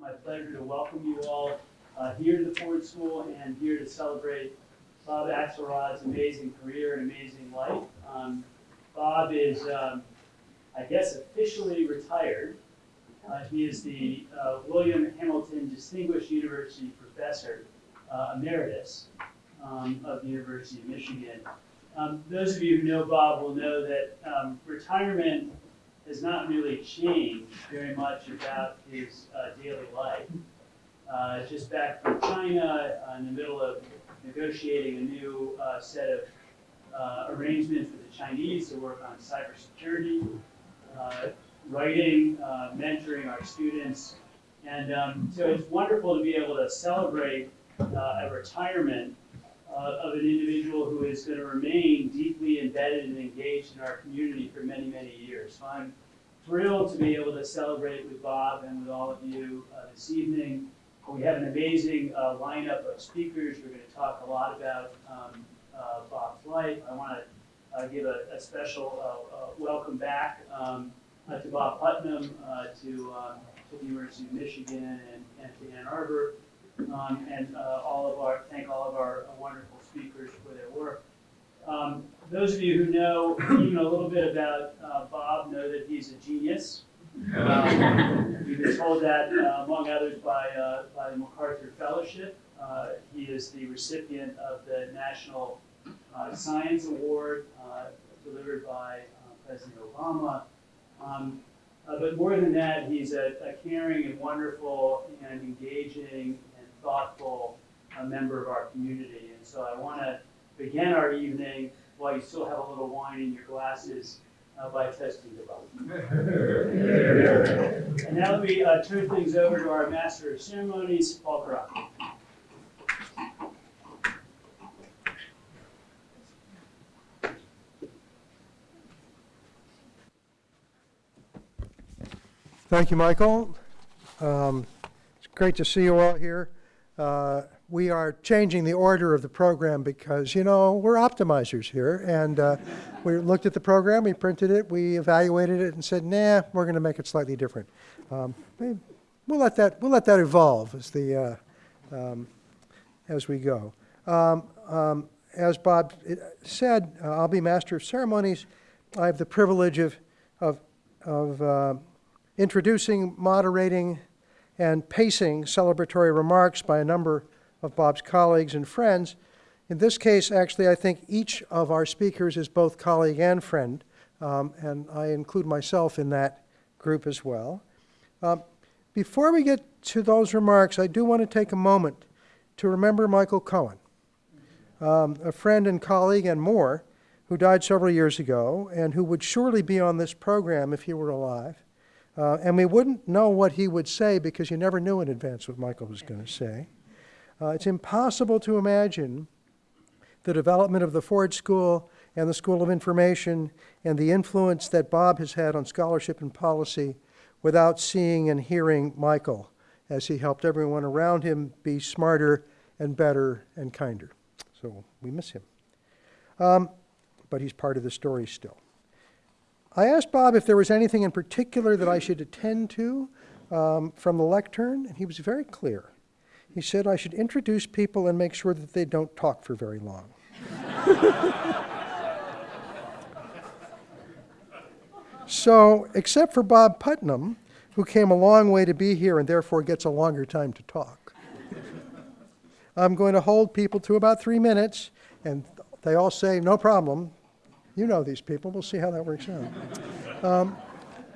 my pleasure to welcome you all uh, here to the Ford School and here to celebrate Bob Axelrod's amazing career and amazing life. Um, Bob is, um, I guess, officially retired. Uh, he is the uh, William Hamilton Distinguished University Professor uh, Emeritus um, of the University of Michigan. Um, those of you who know Bob will know that um, retirement has not really changed very much about his uh, daily life. Uh, just back from China, uh, in the middle of negotiating a new uh, set of uh, arrangements with the Chinese to work on cybersecurity, uh, writing, mentoring our students. And um, so it's wonderful to be able to celebrate a retirement uh, of an individual who is going to remain deeply embedded and engaged in our community for many, many years. So I'm thrilled to be able to celebrate with Bob and with all of you uh, this evening. We have an amazing uh, lineup of speakers. We're going to talk a lot about um, uh, Bob's life. I want to uh, give a, a special uh, uh, welcome back um, to Bob Putnam, to, um, to the University of Michigan and, and to Ann Arbor, um, and all of our, thank all of our wonderful speakers for their work. Um, those of you who know even a little bit about uh, Bob know that he's a genius. Um, We've been told that, uh, among others, by, uh, by the MacArthur Fellowship. Uh, He is the recipient of the National uh, Science Award uh, delivered by uh, President Obama. Um, But more than that, he's a a caring and wonderful and engaging and thoughtful uh, member of our community. And so I want to begin our evening while you still have a little wine in your glasses uh, by testing the bottle. And now let me uh, turn things over to our Master of Ceremonies, Paul Courant. Thank you, Michael. Um, It's great to see you all here. Uh, We are changing the order of the program because, you know, we're optimizers here. And uh, we looked at the program, we printed it, we evaluated it and said, nah, we're going to make it slightly different. Um, we- We'll let that, we'll let that evolve as the, uh, um, as we go. Um, um, As Bob uh, said, uh, I'll be Master of Ceremonies. I have the privilege of, of, of uh, introducing, moderating, and pacing celebratory remarks by a number of Bob's colleagues and friends. In this case, actually, I think each of our speakers is both colleague and friend, um, and I include myself in that group as well. Um, Before we get to those remarks, I do want to take a moment to remember Michael Cohen, um, a friend and colleague and more, who died several years ago and who would surely be on this program if he were alive. Uh, and we wouldn't know what he would say because you never knew in advance what Michael was going to say. Uh, it's impossible to imagine the development of the Ford School and the School of Information and the influence that Bob has had on scholarship and policy without seeing and hearing Michael as he helped everyone around him be smarter and better and kinder. So we miss him. Um, but he's part of the story still. I asked Bob if there was anything in particular that I should attend to um, from the lectern, and he was very clear. He said I should introduce people and make sure that they don't talk for very long. so, except for Bob Putnam, who came a long way to be here and therefore gets a longer time to talk, I'm going to hold people to about three minutes, and they all say, no problem. You know these people. We'll see how that works out. Um,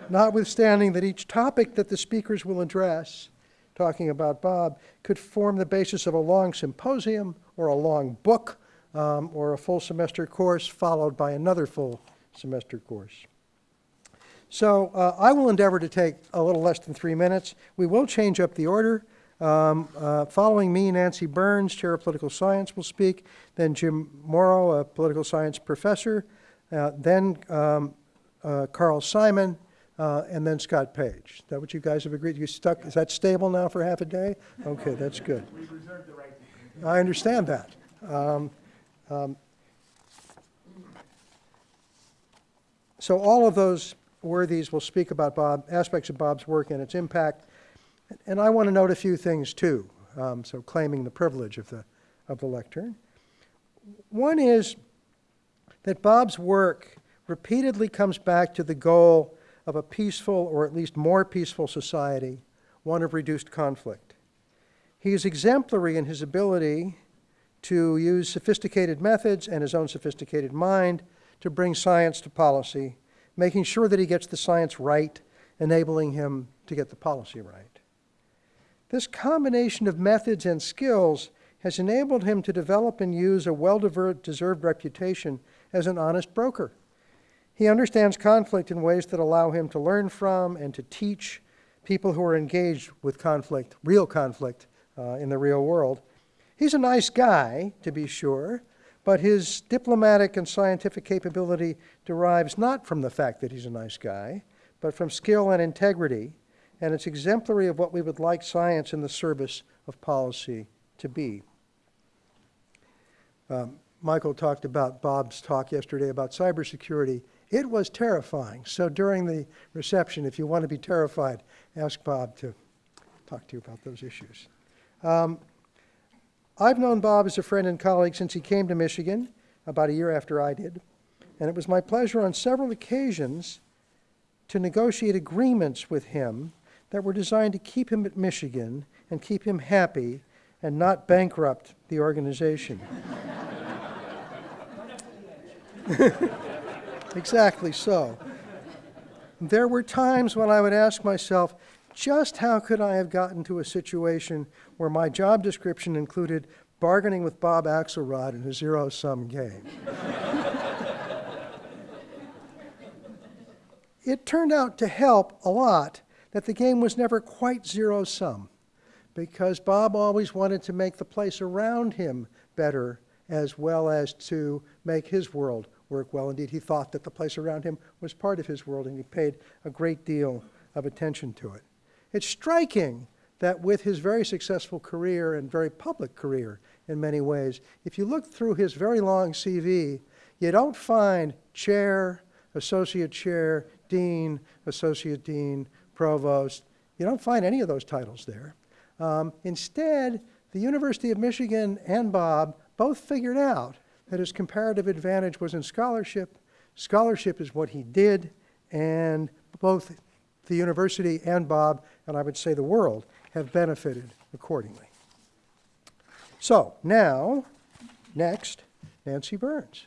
notwithstanding that each topic that the speakers will address, talking about Bob, could form the basis of a long symposium or a long book um, or a full semester course followed by another full semester course. So uh, I will endeavor to take a little less than three minutes. We will change up the order. Um, uh, following me, Nancy Burns, Chair of Political Science, will speak. Then Jim Morrow, a political science professor. Uh, then um, uh, Carl Simon, uh, and then Scott Page. Is that what you guys have agreed? You stuck? Is that stable now for half a day? Okay, that's good. We reserve the right to. I understand that. Um, um, So all of those worthies will speak about Bob, aspects of Bob's work and its impact. And I want to note a few things too, um, so claiming the privilege of the, of the lectern. One is that Bob's work repeatedly comes back to the goal of a peaceful, or at least more peaceful society, one of reduced conflict. He is exemplary in his ability to use sophisticated methods and his own sophisticated mind to bring science to policy, making sure that he gets the science right, enabling him to get the policy right. This combination of methods and skills has enabled him to develop and use a well-deserved reputation as an honest broker. He understands conflict in ways that allow him to learn from and to teach people who are engaged with conflict, real conflict uh, in the real world. He's a nice guy, to be sure, but his diplomatic and scientific capability derives not from the fact that he's a nice guy, but from skill and integrity, and it's exemplary of what we would like science in the service of policy to be. Um, Michael talked about Bob's talk yesterday about cybersecurity. It was terrifying. So during the reception, if you want to be terrified, ask Bob to talk to you about those issues. Um, I've known Bob as a friend and colleague since he came to Michigan about a year after I did, and it was my pleasure on several occasions to negotiate agreements with him that were designed to keep him at Michigan and keep him happy and not bankrupt the organization. exactly so. There were times when I would ask myself, just how could I have gotten to a situation where my job description included bargaining with Bob Axelrod in a zero-sum game? it turned out to help a lot that the game was never quite zero-sum because Bob always wanted to make the place around him better as well as to make his world work well. Indeed, he thought that the place around him was part of his world and he paid a great deal of attention to it. It's striking that with his very successful career and very public career in many ways, if you look through his very long CV, you don't find chair, associate chair, dean, associate dean, provost. You don't find any of those titles there. Um, instead, the University of Michigan and Bob both figured out that his comparative advantage was in scholarship. Scholarship is what he did, and both the university and Bob, and I would say the world, have benefited accordingly. So now, next, Nancy Burns.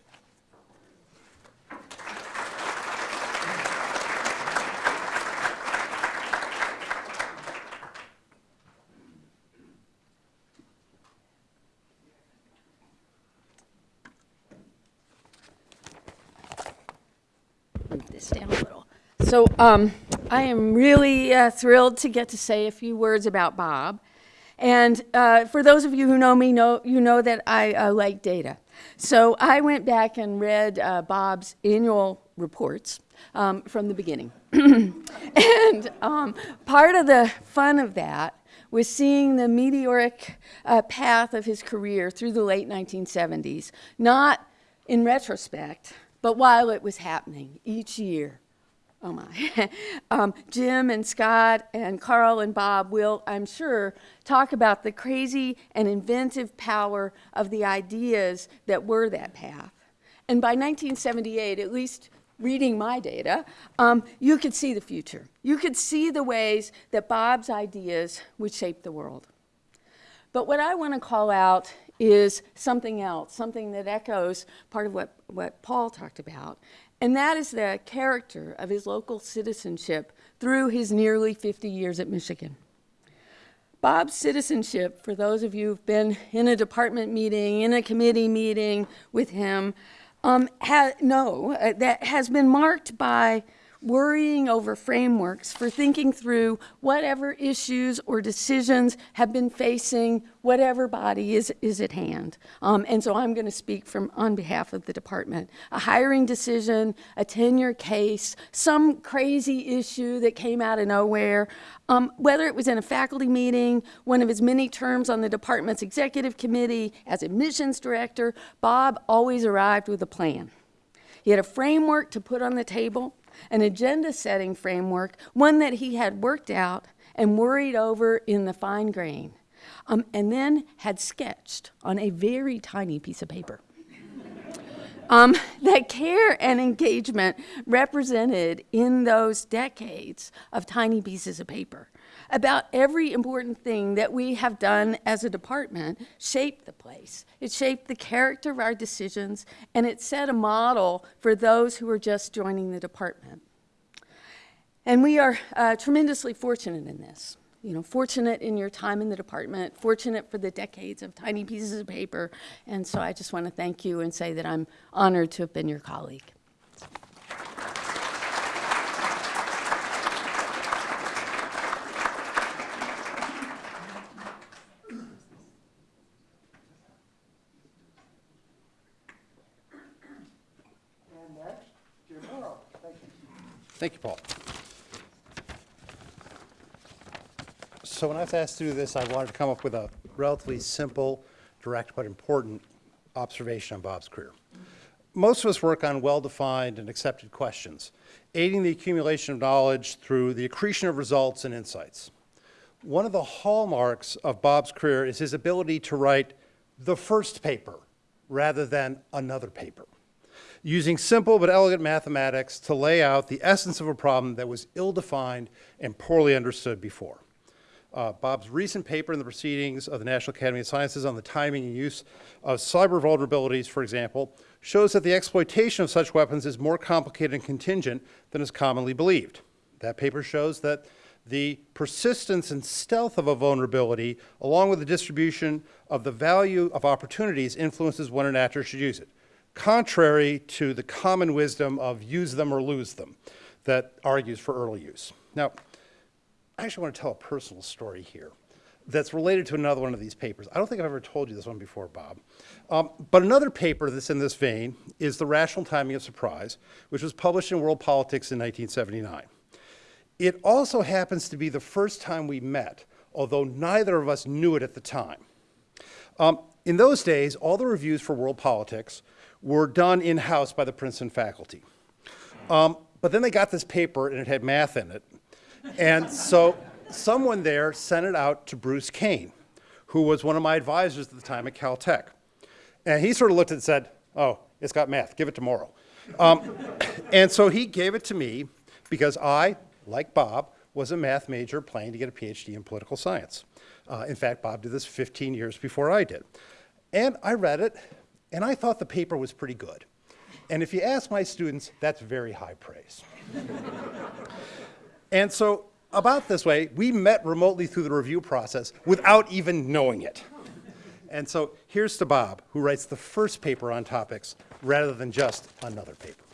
Move this down a little. So um, I am really uh, thrilled to get to say a few words about Bob. And uh, for those of you who know me, know, you know that I uh, like data. So I went back and read uh, Bob's annual reports um, from the beginning. and um, part of the fun of that was seeing the meteoric uh, path of his career through the late 1970s, not in retrospect, but while it was happening each year. Oh my. um, Jim and Scott and Carl and Bob will, I'm sure, talk about the crazy and inventive power of the ideas that were that path. And by 1978, at least reading my data, um, you could see the future. You could see the ways that Bob's ideas would shape the world. But what I want to call out is something else, something that echoes part of what, what Paul talked about, and that is the character of his local citizenship through his nearly 50 years at Michigan. Bob's citizenship, for those of you who've been in a department meeting, in a committee meeting with him, um, ha no, uh, that has been marked by worrying over frameworks for thinking through whatever issues or decisions have been facing whatever body is, is at hand. Um, and so I'm going to speak from on behalf of the department. A hiring decision, a tenure case, some crazy issue that came out of nowhere, um, whether it was in a faculty meeting, one of his many terms on the department's executive committee, as admissions director, Bob always arrived with a plan. He had a framework to put on the table, an agenda setting framework, one that he had worked out and worried over in the fine grain, um, and then had sketched on a very tiny piece of paper. Um, that care and engagement represented in those decades of tiny pieces of paper about every important thing that we have done as a department shaped the place. It shaped the character of our decisions, and it set a model for those who were just joining the department. And we are uh, tremendously fortunate in this. You know, fortunate in your time in the department, fortunate for the decades of tiny pieces of paper. And so I just want to thank you and say that I'm honored to have been your colleague. And next, Jim Morrow. Thank you. Thank you, Paul. So when I was asked to do this, I wanted to come up with a relatively simple, direct, but important observation on Bob's career. Most of us work on well-defined and accepted questions, aiding the accumulation of knowledge through the accretion of results and insights. One of the hallmarks of Bob's career is his ability to write the first paper rather than another paper using simple but elegant mathematics to lay out the essence of a problem that was ill-defined and poorly understood before. Uh, Bob's recent paper in the Proceedings of the National Academy of Sciences on the timing and use of cyber vulnerabilities, for example, shows that the exploitation of such weapons is more complicated and contingent than is commonly believed. That paper shows that the persistence and stealth of a vulnerability, along with the distribution of the value of opportunities, influences when an actor should use it contrary to the common wisdom of use them or lose them that argues for early use. Now, I actually want to tell a personal story here that's related to another one of these papers. I don't think I've ever told you this one before, Bob. Um, but another paper that's in this vein is The Rational Timing of Surprise, which was published in World Politics in 1979. It also happens to be the first time we met, although neither of us knew it at the time. Um, in those days, all the reviews for World Politics were done in-house by the Princeton faculty. Um, but then they got this paper and it had math in it. And so someone there sent it out to Bruce Cain, who was one of my advisors at the time at Caltech. And he sort of looked at it and said, oh, it's got math, give it to Morrow. Um, and so he gave it to me because I, like Bob, was a math major planning to get a PhD in political science. Uh, in fact, Bob did this 15 years before I did. And I read it, and I thought the paper was pretty good. And if you ask my students, that's very high praise. and so, about this way, we met remotely through the review process without even knowing it. And so, here's to Bob, who writes the first paper on topics rather than just another paper.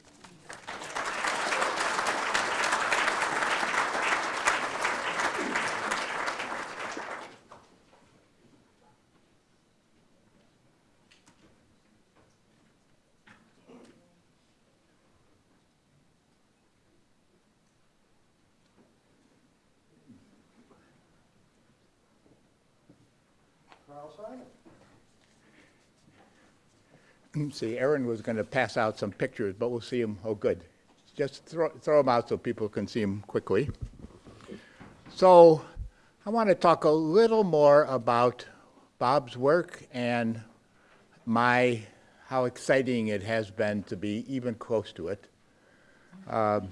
See, Aaron was going to pass out some pictures, but we'll see them. Oh, good. Just throw, throw them out so people can see them quickly. So I want to talk a little more about Bob's work and my, how exciting it has been to be even close to it. Um,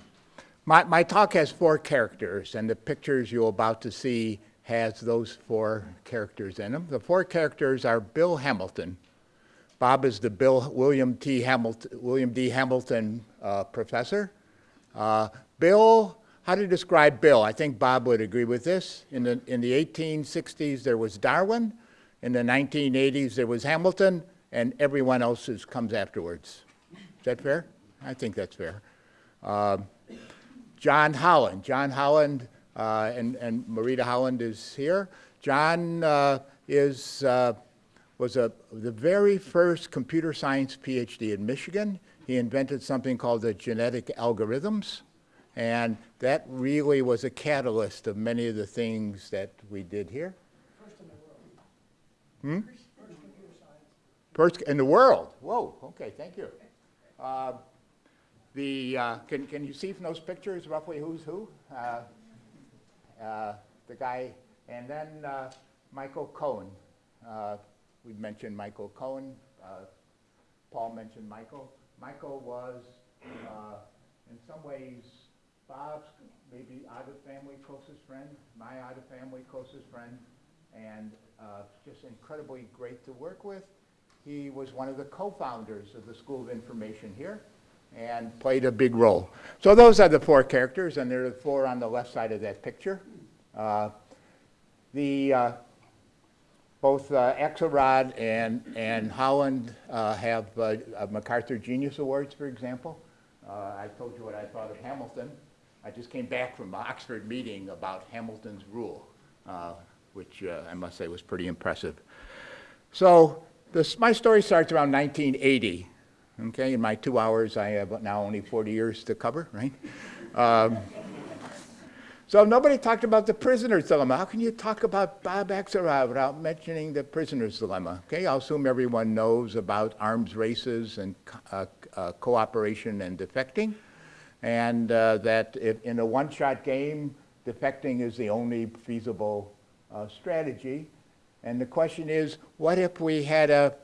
my, my talk has four characters, and the pictures you're about to see has those four characters in them. The four characters are Bill Hamilton. Bob is the Bill William T. Hamilton, William D. Hamilton uh, professor. Uh, Bill, how to describe Bill? I think Bob would agree with this. In the, in the 1860s, there was Darwin. In the 1980s, there was Hamilton, and everyone else is, comes afterwards. Is that fair? I think that's fair. Um, John Holland. John Holland uh, and, and Maurita Holland is here. John uh, is, uh, was a, the very first computer science PhD in Michigan. He invented something called the genetic algorithms, and that really was a catalyst of many of the things that we did here. first in the Hmm? First in the world. Whoa, okay, thank you. Uh, the, uh, can, can you see from those pictures roughly who's who? Uh, uh, the guy, and then uh, Michael Cohen. Uh, we mentioned Michael Cohen. Uh, Paul mentioned Michael. Michael was, uh, in some ways, Bob's maybe out of family closest friend, my out of family closest friend, and uh, just incredibly great to work with. He was one of the co-founders of the School of Information here and played a big role. So those are the four characters, and there are the four on the left side of that picture. Uh, the uh, both uh, Axelrod and, and Holland uh, have uh, uh, MacArthur Genius Awards, for example. Uh, I told you what I thought of Hamilton. I just came back from an Oxford meeting about Hamilton's rule, uh, which I must say was pretty impressive. So this, my story starts around 1980. Okay, in my two hours, I have now only 40 years to cover, right? Um, so nobody talked about the prisoner's dilemma. How can you talk about Bob Axelrod without mentioning the prisoner's dilemma? Okay, I'll assume everyone knows about arms races and uh, uh, cooperation and defecting, and uh, that if in a one-shot game, defecting is the only feasible uh, strategy. And the question is, what if we had a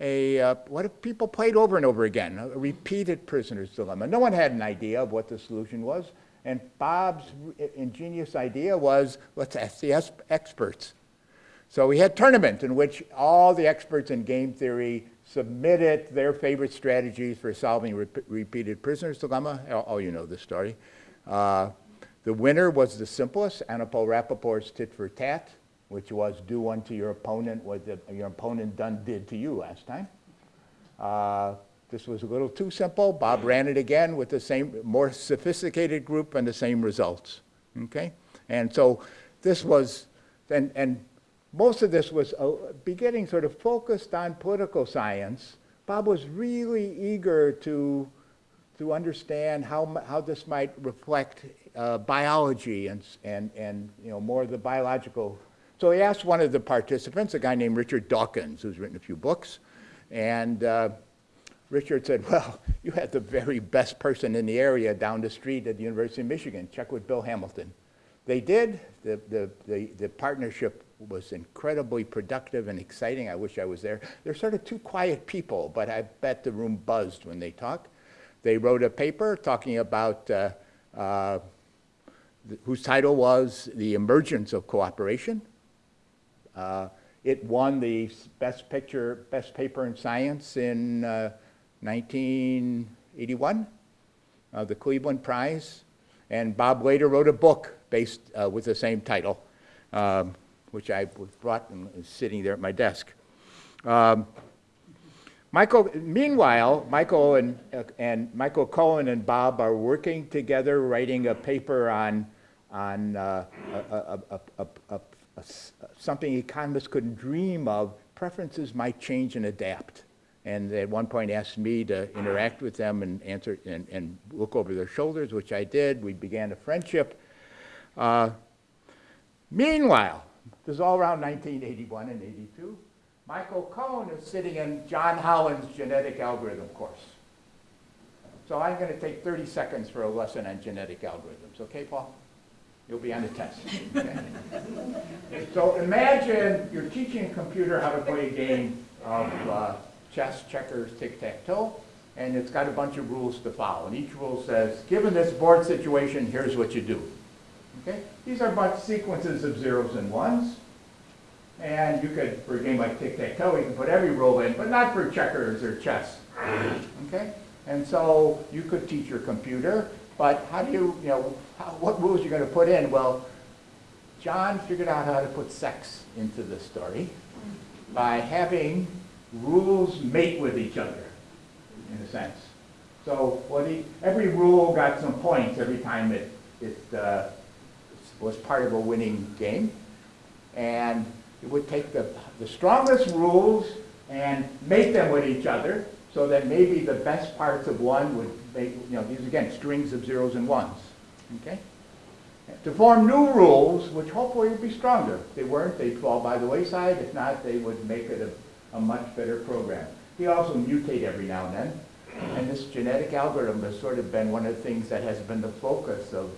a, uh, what if people played over and over again, a repeated prisoner's dilemma? No one had an idea of what the solution was. And Bob's ingenious idea was, let's ask the experts. So we had tournament in which all the experts in game theory submitted their favorite strategies for solving re- repeated prisoner's dilemma. All you know the story. Uh, the winner was the simplest, Anatol Rapoport's tit for tat which was do unto your opponent what the, your opponent done did to you last time. Uh, this was a little too simple. Bob ran it again with the same, more sophisticated group and the same results. Okay? And so this was, and, and most of this was uh, beginning sort of focused on political science. Bob was really eager to, to understand how, how this might reflect uh, biology and, and, and you know, more of the biological so he asked one of the participants, a guy named Richard Dawkins, who's written a few books, and uh, Richard said, well, you had the very best person in the area down the street at the University of Michigan. Check with Bill Hamilton. They did. The, the, the, the partnership was incredibly productive and exciting. I wish I was there. They're sort of two quiet people, but I bet the room buzzed when they talked. They wrote a paper talking about uh, uh, whose title was The Emergence of Cooperation. Uh, it won the best picture, best paper in science in uh, 1981, uh, the Cleveland Prize. And Bob later wrote a book based uh, with the same title, um, which I brought and is sitting there at my desk. Um, Michael, meanwhile, Michael and, uh, and Michael Cohen and Bob are working together writing a paper on, on uh, a, a, a, something economists couldn't dream of, preferences might change and adapt. And they at one point asked me to interact with them and answer and, and look over their shoulders, which I did. We began a friendship. Uh, meanwhile, this is all around 1981 and 82. Michael Cohen is sitting in John Holland's genetic algorithm course. So I'm going to take 30 seconds for a lesson on genetic algorithms. Okay, Paul? You'll be on the test. Okay? so imagine you're teaching a computer how to play a game of uh, chess, checkers, tic-tac-toe, and it's got a bunch of rules to follow. And each rule says, given this board situation, here's what you do. Okay? These are bunch sequences of zeros and ones. And you could, for a game like tic-tac-toe, you can put every rule in, but not for checkers or chess. Okay? And so you could teach your computer but how do you, you know, how, what rules you're going to put in? Well, John figured out how to put sex into the story by having rules mate with each other, in a sense. So what he, every rule got some points every time it, it uh, was part of a winning game. And it would take the, the strongest rules and mate them with each other so that maybe the best parts of one would make, you know, these again, strings of zeros and ones, okay? To form new rules, which hopefully would be stronger. If they weren't, they'd fall by the wayside. If not, they would make it a, a much better program. We also mutate every now and then. And this genetic algorithm has sort of been one of the things that has been the focus of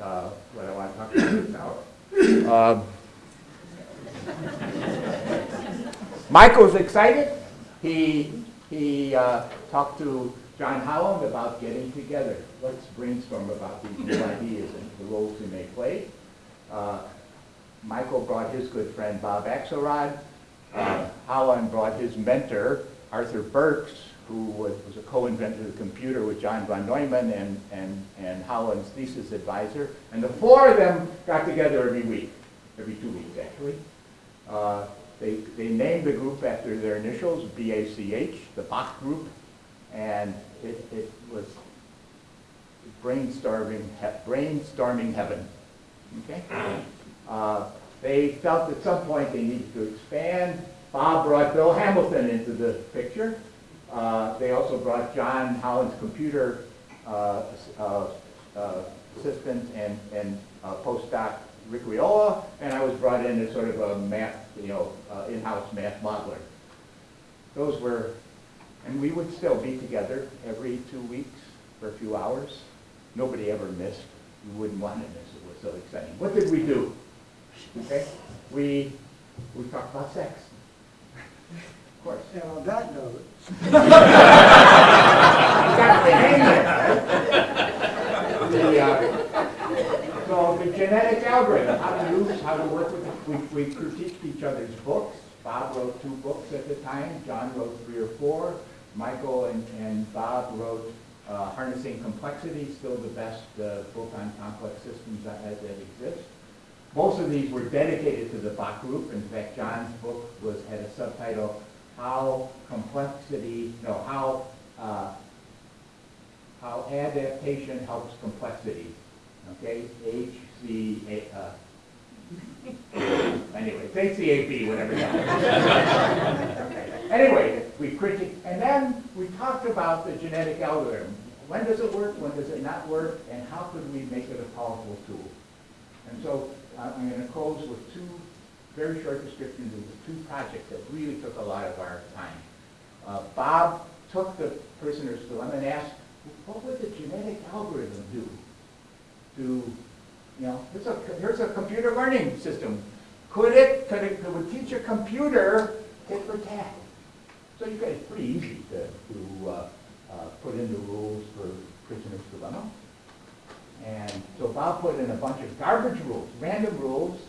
uh, what I want to talk about. Um, Michael's excited. He, he uh, talked to John Holland about getting together. Let's brainstorm about these new ideas and the roles we may play. Uh, Michael brought his good friend Bob Axelrod. Uh, Holland brought his mentor, Arthur Burks, who was, was a co-inventor of the computer with John von Neumann and, and, and Holland's thesis advisor. And the four of them got together every week, every two weeks actually. Uh, they, they named the group after their initials, BACH, the Bach Group, and it, it was brainstorming, brainstorming heaven. Okay? Uh, they felt at some point they needed to expand. Bob brought Bill Hamilton into the picture. Uh, they also brought John Holland's computer uh, uh, assistant and, and uh, postdoc Rick Riolo, and I was brought in as sort of a math, you know, uh, in-house math modeler. Those were, and we would still be together every two weeks for a few hours. Nobody ever missed. You wouldn't want to miss. It was so exciting. What did we do? Okay, we we talked about sex. Of course. And on that note, Exactly. The, uh, So the genetic algorithm, how to use, how to work with, it. we, we critiqued each other's books. Bob wrote two books at the time, John wrote three or four. Michael and, and Bob wrote uh, Harnessing Complexity, still the best uh, book on complex systems that, that exists. Most of these were dedicated to the Bach group. In fact, John's book was, had a subtitle, How Complexity, no, How, uh, How Adaptation Helps Complexity. Okay, H, C, A, uh, anyway, it's HCAB, whatever that. Anyway, we critiqued, and then we talked about the genetic algorithm. When does it work, when does it not work, and how could we make it a powerful tool? And so I'm going to close with two very short descriptions of the two projects that really took a lot of our time. Uh, Bob took the prisoner's dilemma and asked, what would the genetic algorithm do to, you know, here's a, here's a computer learning system. Could it, could it, could it teach a computer tit for tat? So you guys, it's pretty easy to, to uh, uh, put in the rules for prisoner's dilemma. And so Bob put in a bunch of garbage rules, random rules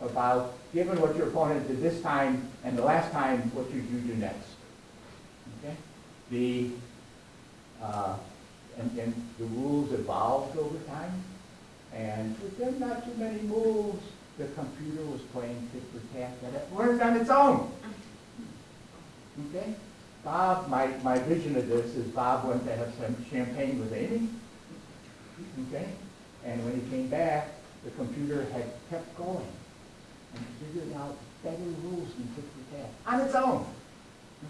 about given what your opponent did this time and the last time, what you do next? Okay? The, uh, and, and the rules evolved over time. And within not too many moves, the computer was playing tit for tat that it learned on its own. Okay? Bob, my, my vision of this is Bob went to have some champagne with Amy. Okay? And when he came back, the computer had kept going and figured out better rules than tit for tat on its own.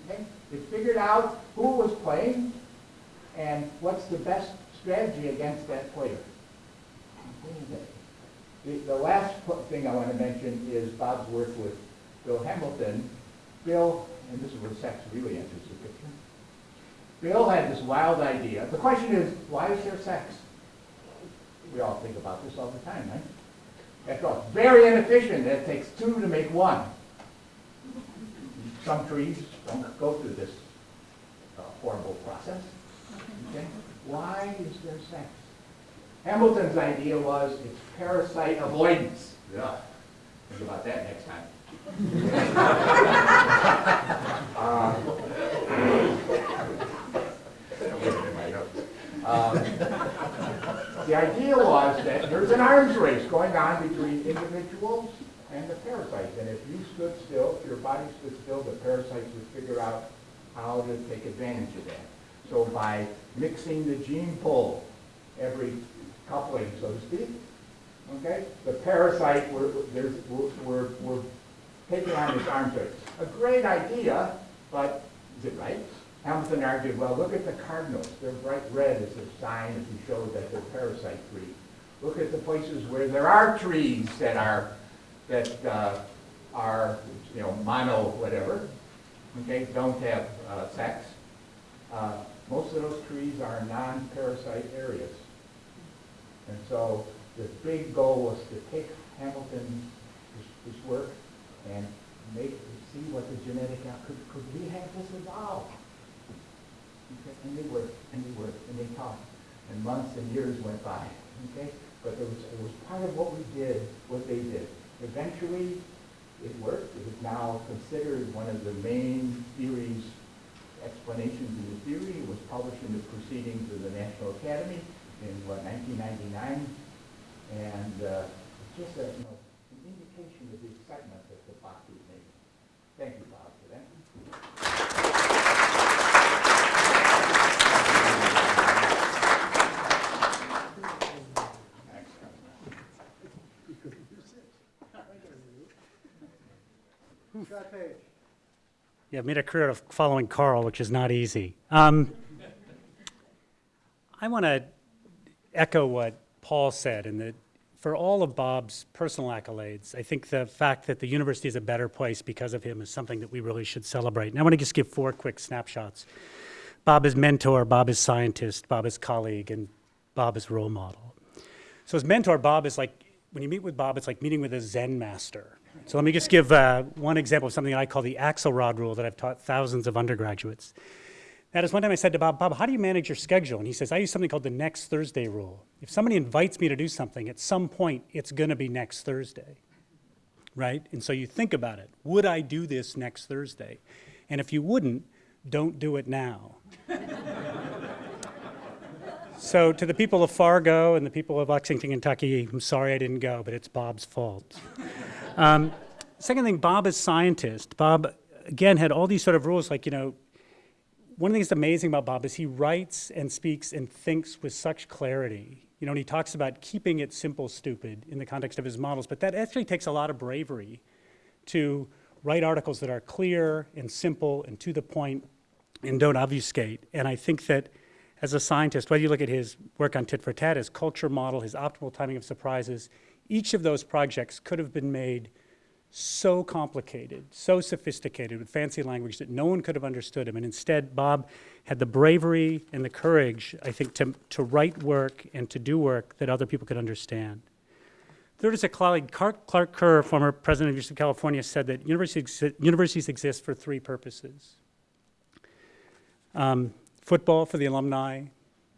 Okay? It figured out who was playing and what's the best strategy against that player. The, the last thing I want to mention is Bob's work with Bill Hamilton. Bill, and this is where sex really enters the picture. Bill had this wild idea. The question is, why is there sex? We all think about this all the time, right? After all, very inefficient. It takes two to make one. Some trees don't go through this uh, horrible process. Okay? Why is there sex? Hamilton's idea was it's parasite avoidance. Yeah. Think about that next time. Uh, um, The idea was that there's an arms race going on between individuals and the parasites. And if you stood still, if your body stood still, the parasites would figure out how to take advantage of that. So by mixing the gene pool every coupling, so to speak, okay, the parasite, we're, we're, we're taking on this arms race. A great idea, but is it right? Hamilton argued, well, look at the cardinals. They're bright red as a sign you show that they're parasite-free. Look at the places where there are trees that are, that uh, are, you know, mono whatever, okay, don't have uh, sex. Uh, Most of those trees are non-parasite areas. And so the big goal was to take Hamilton's this work, and make, see what the genetic, could, could we have this evolve? Okay, And they worked, and they worked, and they talked, and months and years went by, okay? But it was, it was part of what we did, what they did. Eventually, it worked. It is now considered one of the main theories, explanations in the theory. It was published in the Proceedings of the National Academy in, what, 1999? And uh, just a, you know, an indication of the excitement that the is making. Thank you, Bob, for that. Yeah, I've made a career of following Carl, which is not easy. Um, I want to echo what Paul said, and that for all of Bob's personal accolades, I think the fact that the university is a better place because of him is something that we really should celebrate. And I want to just give four quick snapshots. Bob is mentor, Bob is scientist, Bob is colleague, and Bob is role model. So as mentor, Bob is like, when you meet with Bob, it's like meeting with a Zen master. So let me just give uh, one example of something I call the Axelrod rule that I've taught thousands of undergraduates. That is one time I said to Bob, Bob, how do you manage your schedule? And he says, I use something called the next Thursday rule. If somebody invites me to do something, at some point, it's going to be next Thursday, right? And so you think about it. Would I do this next Thursday? And if you wouldn't, don't do it now. So to the people of Fargo and the people of Lexington, Kentucky, I'm sorry I didn't go, but it's Bob's fault. Um, second thing, Bob is scientist. Bob, again, had all these sort of rules, like, you know, one of the things that's amazing about Bob is he writes and speaks and thinks with such clarity. You know, and he talks about keeping it simple, stupid in the context of his models, but that actually takes a lot of bravery to write articles that are clear and simple and to the point and don't obfuscate. And I think that as a scientist, whether you look at his work on tit for tat, his culture model, his optimal timing of surprises, each of those projects could have been made so complicated, so sophisticated with fancy language that no one could have understood him. And instead, Bob had the bravery and the courage, I think, to, to write work and to do work that other people could understand. Third is a colleague, Clark, Kerr, former president of the University of California, said that universities, universities exist for three purposes. Um, football for the alumni,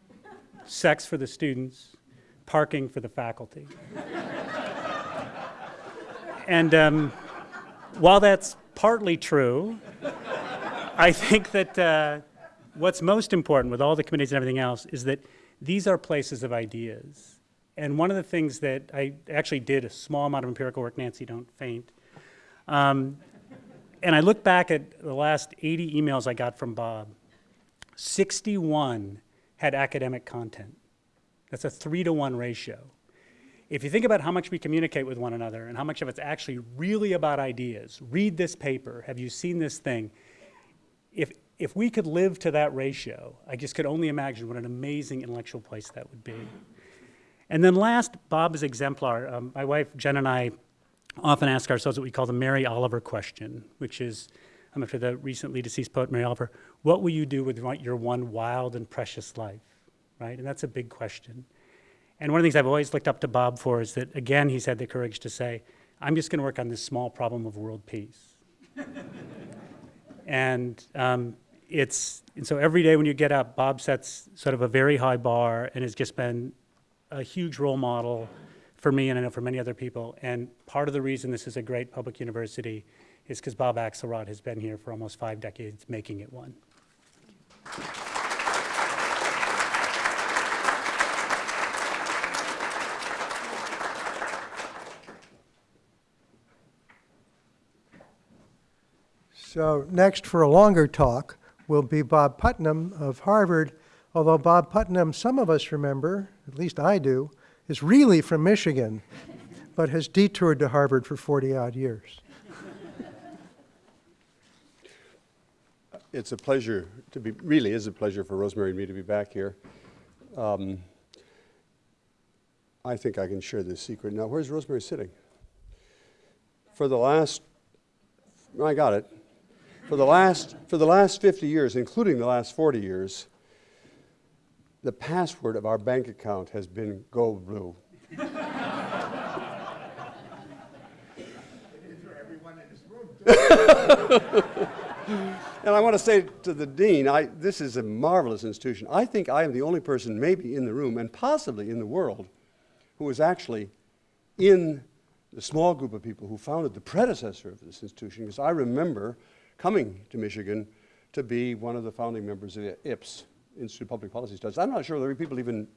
sex for the students, parking for the faculty. and um, while that's partly true, I think that uh, what's most important with all the committees and everything else is that these are places of ideas. And one of the things that I actually did a small amount of empirical work, Nancy, don't faint. Um, and I look back at the last 80 emails I got from Bob. 61 had academic content. That's a three to one ratio. If you think about how much we communicate with one another and how much of it's actually really about ideas, read this paper, have you seen this thing? If, if we could live to that ratio, I just could only imagine what an amazing intellectual place that would be. And then last, Bob is exemplar. Um, my wife Jen and I often ask ourselves what we call the Mary Oliver question, which is, um, after the recently deceased poet Mary Oliver, what will you do with your one wild and precious life, right? And that's a big question. And one of the things I've always looked up to Bob for is that, again, he's had the courage to say, I'm just going to work on this small problem of world peace. and um, it's, and so every day when you get up, Bob sets sort of a very high bar and has just been a huge role model for me and I know for many other people. And part of the reason this is a great public university is because Bob Axelrod has been here for almost five decades, making it one. So next for a longer talk will be Bob Putnam of Harvard, although Bob Putnam, some of us remember, at least I do, is really from Michigan, but has detoured to Harvard for 40-odd years. It's a pleasure to be, really is a pleasure for Rosemary and me to be back here. Um, I think I can share this secret. Now, where's Rosemary sitting? For the last, I got it. For the last, for the last 50 years, including the last 40 years, the password of our bank account has been Go Blue. And I want to say to the dean, I, this is a marvelous institution. I think I am the only person maybe in the room and possibly in the world who was actually in the small group of people who founded the predecessor of this institution, because I remember coming to Michigan to be one of the founding members of the IPS, Institute of Public Policy Studies. I'm not sure whether people even,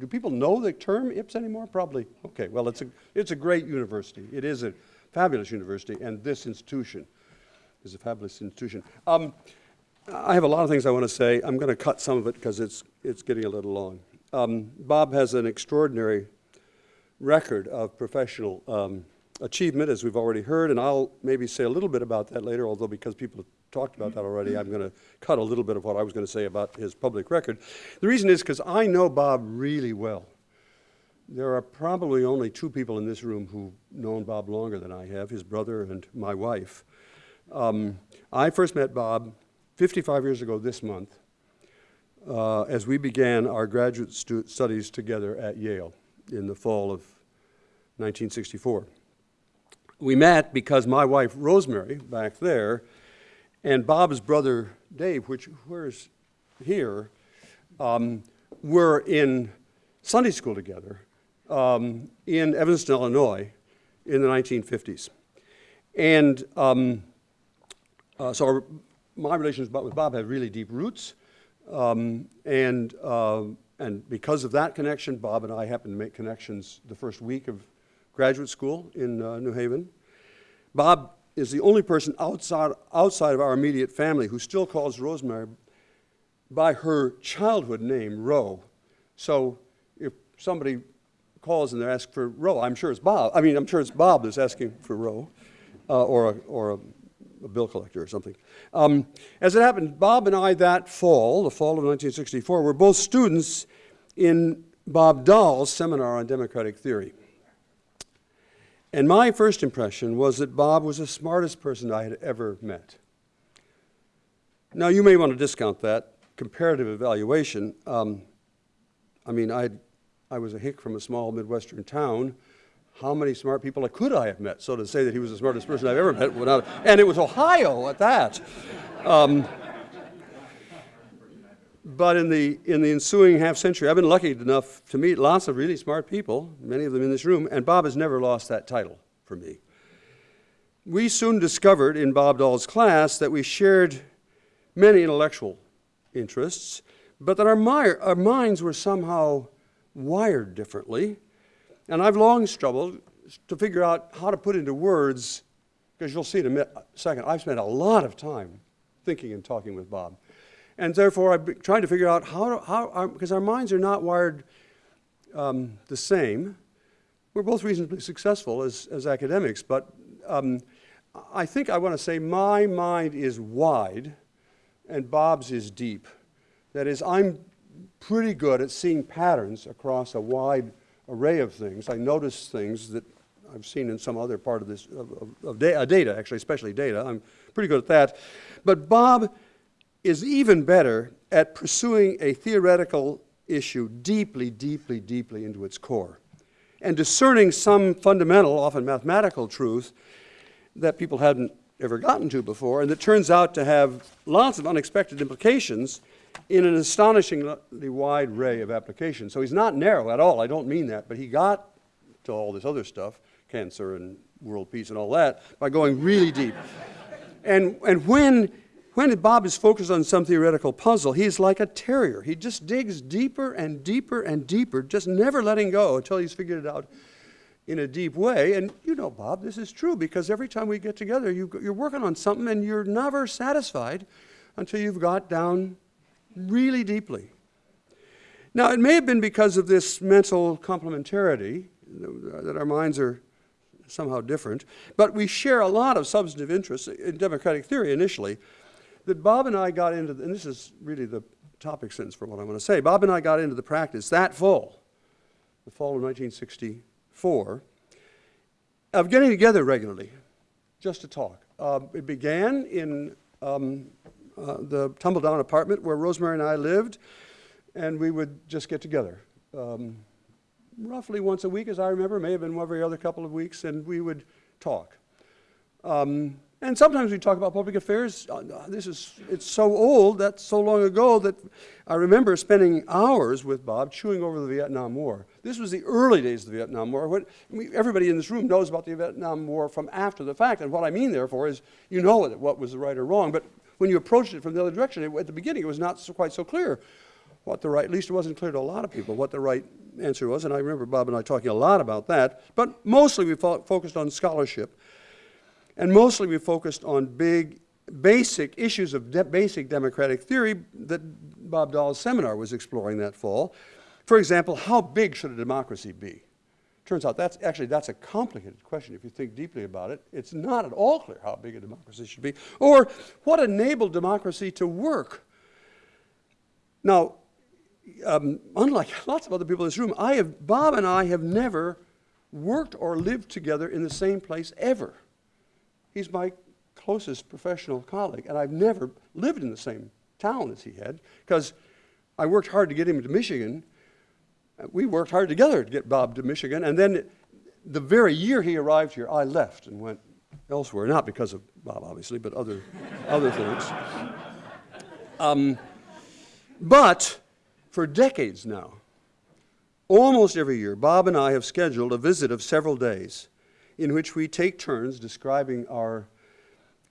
do people know the term IPS anymore? Probably. Okay, well, it's a, it's a great university. It is a fabulous university, and this institution is a fabulous institution. Um, I have a lot of things I want to say. I'm going to cut some of it because it's, it's getting a little long. Um, Bob has an extraordinary record of professional um, achievement, as we've already heard, and I'll maybe say a little bit about that later, although because people have talked about that already, I'm going to cut a little bit of what I was going to say about his public record. The reason is because I know Bob really well. There are probably only two people in this room who've known Bob longer than I have, his brother and my wife. Um, I first met Bob 55 years ago this month uh, as we began our graduate stu- studies together at Yale in the fall of 1964. We met because my wife Rosemary, back there, and Bob's brother Dave, which where's here, um, were in Sunday school together um, in Evanston, Illinois, in the 1950s. And um, uh, so our, my relations with Bob have really deep roots. Um, and, uh, and because of that connection, Bob and I happened to make connections the first week of graduate school in uh, New Haven. Bob is the only person outside, outside of our immediate family who still calls Rosemary by her childhood name, Ro. So if somebody calls and they're for Ro, I'm sure it's Bob. I mean, I'm sure it's Bob that's asking for Ro, uh, or, a, or a, a bill collector or something. Um, as it happened, Bob and I that fall, the fall of 1964, were both students in Bob Dahl's seminar on democratic theory. And my first impression was that Bob was the smartest person I had ever met. Now, you may want to discount that comparative evaluation. Um, I mean, I, I was a hick from a small Midwestern town. How many smart people could I have met? So to say that he was the smartest person I've ever met, and it was Ohio at that. Um, but in the, in the ensuing half century, I've been lucky enough to meet lots of really smart people, many of them in this room, and Bob has never lost that title for me. We soon discovered in Bob Dahl's class that we shared many intellectual interests, but that our, our minds were somehow wired differently. And I've long struggled to figure out how to put into words, because you'll see in a second, I've spent a lot of time thinking and talking with Bob. And therefore, I'm trying to figure out how, how because our minds are not wired um, the same. We're both reasonably successful as, as academics, but um, I think I want to say my mind is wide and Bob's is deep. That is, I'm pretty good at seeing patterns across a wide array of things. I notice things that I've seen in some other part of this, of, of, of uh, data, actually, especially data. I'm pretty good at that. But Bob is even better at pursuing a theoretical issue deeply, deeply, deeply into its core and discerning some fundamental, often mathematical truth that people hadn't ever gotten to before and that turns out to have lots of unexpected implications in an astonishingly wide array of applications. So he's not narrow at all, I don't mean that, but he got to all this other stuff, cancer and world peace and all that, by going really deep. and, and when when Bob is focused on some theoretical puzzle, he's like a terrier. He just digs deeper and deeper and deeper, just never letting go until he's figured it out in a deep way. And you know, Bob, this is true because every time we get together, you, you're working on something and you're never satisfied until you've got down really deeply. Now, it may have been because of this mental complementarity that our minds are somehow different, but we share a lot of substantive interests in democratic theory initially that Bob and I got into, and this is really the topic sentence for what I'm going to say. Bob and I got into the practice that fall, the fall of 1964, of getting together regularly just to talk. Uh, it began in um, uh, the tumble down apartment where Rosemary and I lived, and we would just get together. Um, roughly once a week, as I remember, may have been every other couple of weeks, and we would talk Um, and sometimes we talk about public affairs. Uh, uh, This is, it's so old, that's so long ago that I remember spending hours with Bob chewing over the Vietnam War. This was the early days of the Vietnam War. What, I mean, everybody in this room knows about the Vietnam War from after the fact. And what I mean, therefore, is you know what, was right or wrong. But when you approached it from the other direction, it, at the beginning, it was not so, quite so clear what the right, at least it wasn't clear to a lot of people what the right answer was. And I remember Bob and I talking a lot about that. But mostly we fo- focused on scholarship. And mostly we focused on big, basic issues of de- basic democratic theory that Bob Dahl's seminar was exploring that fall. For example, how big should a democracy be? Turns out that's actually that's a complicated question if you think deeply about it. It's not at all clear how big a democracy should be, or what enabled democracy to work. Now, um, unlike lots of other people in this room, I have Bob and I have never worked or lived together in the same place ever. He's my closest professional colleague, and I've never lived in the same town as he had because I worked hard to get him to Michigan. We worked hard together to get Bob to Michigan, and then the very year he arrived here, I left and went elsewhere, not because of Bob, obviously, but other, other things. Um, but for decades now, almost every year, Bob and I have scheduled a visit of several days in which we take turns describing our,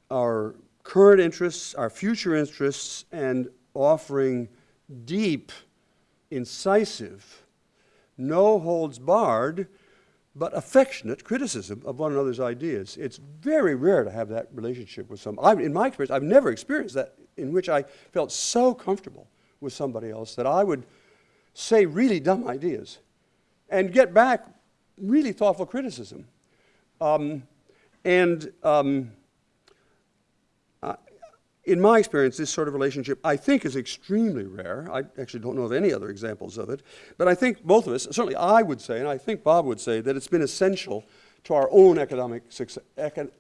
our current interests, our future interests, and offering deep, incisive, no holds barred, but affectionate criticism of one another's ideas. It's very rare to have that relationship with some. I've, in my experience, I've never experienced that in which I felt so comfortable with somebody else that I would say really dumb ideas and get back really thoughtful criticism. Um, and um, I- in my experience, this sort of relationship, I think, is extremely rare. I actually don't know of any other examples of it. But I think both of us, certainly I would say, and I think Bob would say, that it's been essential to our own economic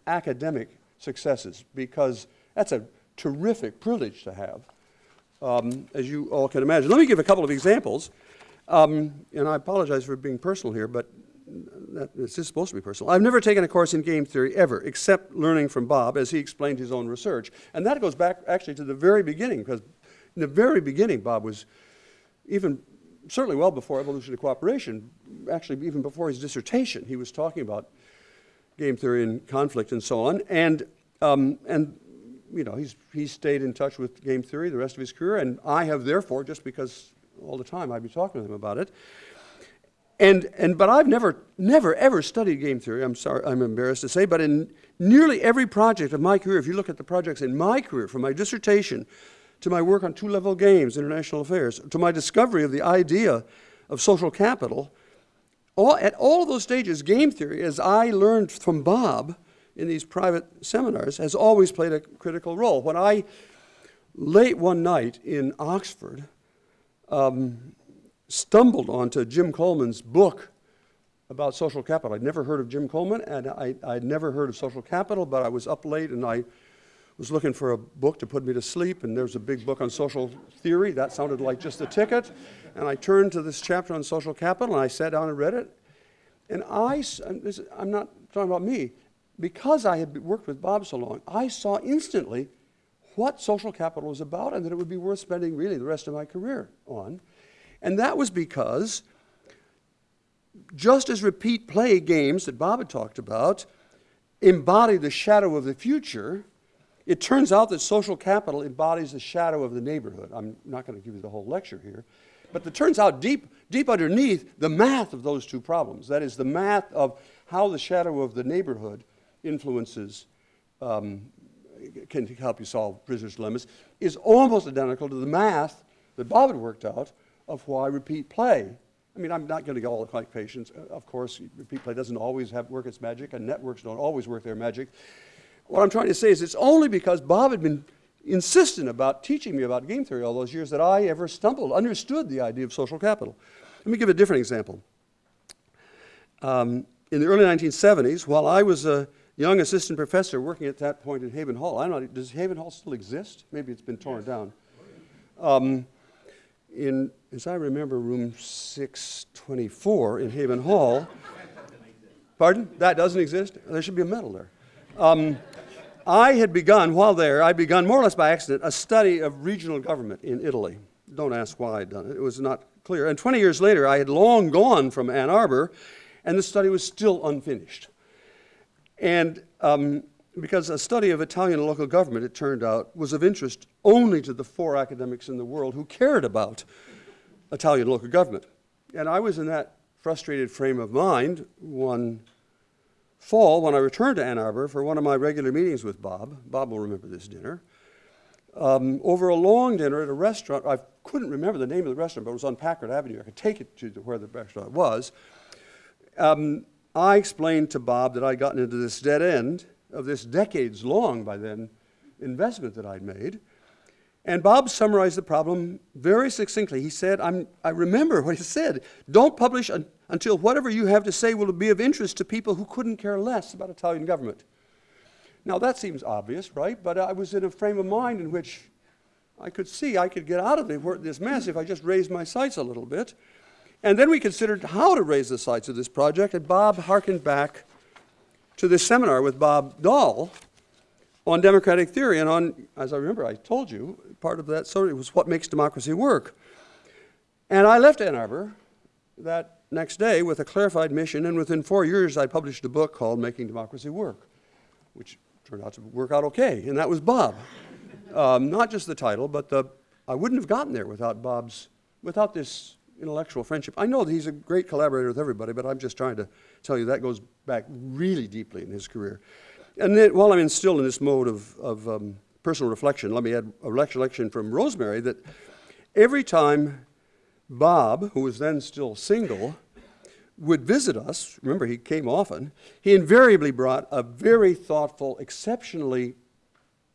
academic successes because that's a terrific privilege to have, um, as you all can imagine. Let me give a couple of examples. Um, and I apologize for being personal here, but that, it's just supposed to be personal. I've never taken a course in game theory ever, except learning from Bob as he explained his own research. And that goes back actually to the very beginning, because in the very beginning, Bob was even certainly well before evolution of cooperation, actually even before his dissertation, he was talking about game theory and conflict and so on. And, um, and you know, he's, he's stayed in touch with game theory the rest of his career, and I have therefore, just because all the time I'd be talking with him about it. And, and, but I've never, never, ever studied game theory, I'm sorry, I'm embarrassed to say, but in nearly every project of my career, if you look at the projects in my career, from my dissertation to my work on two-level games, international affairs, to my discovery of the idea of social capital, all, at all of those stages, game theory, as I learned from Bob in these private seminars, has always played a critical role. When I, late one night in Oxford, um, stumbled onto Jim Coleman's book about social capital. I'd never heard of Jim Coleman, and I, I'd never heard of social capital, but I was up late and I was looking for a book to put me to sleep, and there was a big book on social theory. That sounded like just a ticket. And I turned to this chapter on social capital, and I sat down and read it. And I, I'm not talking about me, because I had worked with Bob so long, I saw instantly what social capital was about and that it would be worth spending really the rest of my career on. And that was because just as repeat play games that Bob had talked about embody the shadow of the future, it turns out that social capital embodies the shadow of the neighborhood. I'm not going to give you the whole lecture here, but it turns out deep, deep underneath the math of those two problems, that is, the math of how the shadow of the neighborhood influences, um, can help you solve prisoner's dilemmas, is almost identical to the math that Bob had worked out of why repeat play. I mean, I'm not going to go all like patients. Uh, Of course, repeat play doesn't always have work its magic, and networks don't always work their magic. What I'm trying to say is it's only because Bob had been insistent about teaching me about game theory all those years that I ever stumbled, understood the idea of social capital. Let me give a different example. Um, in the early 1970s, while I was a young assistant professor working at that point in Haven Hall, I don't know, does Haven Hall still exist? Maybe it's been torn down. Um, in, as I remember, room 624 in Haven Hall. Pardon? That doesn't exist? There should be a medal there. Um, I had begun, while there, I'd begun more or less by accident, a study of regional government in Italy. Don't ask why I'd done it, it was not clear. And 20 years later, I had long gone from Ann Arbor, and the study was still unfinished. And um, because a study of Italian local government, it turned out, was of interest only to the four academics in the world who cared about Italian local government. And I was in that frustrated frame of mind one fall when I returned to Ann Arbor for one of my regular meetings with Bob. Bob will remember this dinner. Um, over a long dinner at a restaurant, I couldn't remember the name of the restaurant, but it was on Packard Avenue. I could take it to where the restaurant was. Um, I explained to Bob that I'd gotten into this dead end of this decades long, by then, investment that I'd made. And Bob summarized the problem very succinctly. He said, I remember what he said don't publish un- until whatever you have to say will be of interest to people who couldn't care less about Italian government. Now, that seems obvious, right? But I was in a frame of mind in which I could see I could get out of this mess if I just raised my sights a little bit. And then we considered how to raise the sights of this project, and Bob harkened back to this seminar with Bob Dahl on democratic theory. And on, as I remember, I told you, part of that It was what makes democracy work. And I left Ann Arbor that next day with a clarified mission, and within four years, I published a book called Making Democracy Work, which turned out to work out okay, and that was Bob. Um, not just the title, but the, I wouldn't have gotten there without Bob's, without this intellectual friendship. I know that he's a great collaborator with everybody, but I'm just trying to tell you that goes back really deeply in his career. And then, while I'm still in this mode of, of um, personal reflection, let me add a recollection from Rosemary that every time Bob, who was then still single, would visit us, remember he came often, he invariably brought a very thoughtful, exceptionally